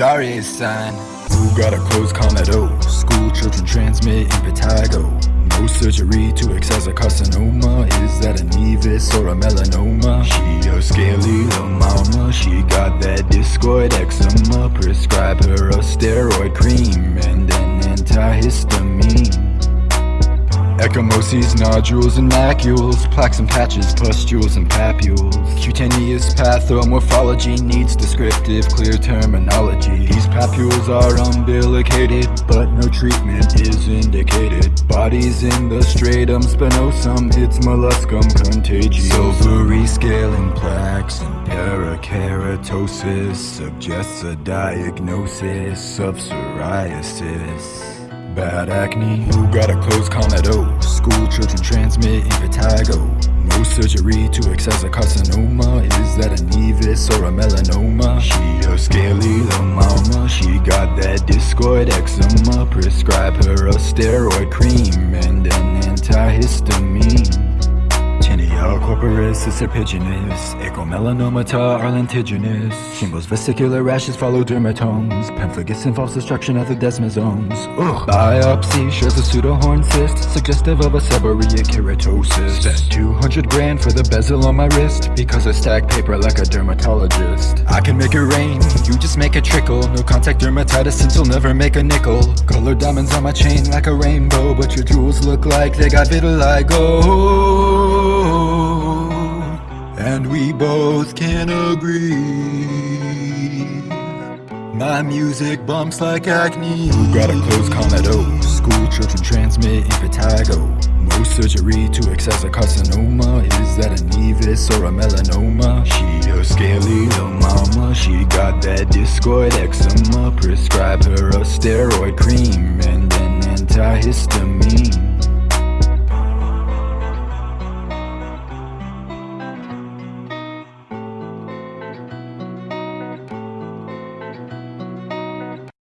Darius sign. Who got a closed comedo? School children transmit impetigo. No surgery to excise a carcinoma. Is that a nevus or a melanoma? She a scaly little mama. She got that discoid eczema. Prescribe her a steroid cream and an antihistamine. Ecchymoses, nodules, and macules Plaques and patches, pustules and papules. Cutaneous pathomorphology needs descriptive, clear terminology. These papules are umbilicated, but no treatment is indicated. Bodies in the stratum spinosum, it's molluscum contagiosum Silvery scaling plaques and parakeratosis Suggests a diagnosis of psoriasis. Bad acne, who got a close comedo? Children transmit impetigo No surgery to excise a carcinoma. Is that a nevus or a melanoma? She a scaly mama She got that discoid eczema. Prescribe her a steroid cream And an antihistamine Corporis is serpiginous Acral melanoma are lentiginous. Shingles, vesicular rashes follow dermatomes. Pemphigus involves destruction of the desmosomes. Ugh. Biopsy shows a pseudohorn cyst Suggestive of a seborrheic keratosis. Spent 200 grand for the bezel on my wrist Because I stack paper like a dermatologist. I can make it rain, you just make it trickle. No contact dermatitis since you'll never make a nickel. Color diamonds on my chain like a rainbow But your jewels look like they got vitiligo and we both can agree. My music bumps like acne. Who got a closed comedo? School children transmit impetigo. No surgery to excise a carcinoma. Is that a nevus or a melanoma? She a scaly little mama. She got that discoid eczema. Prescribe her a steroid cream And an antihistamine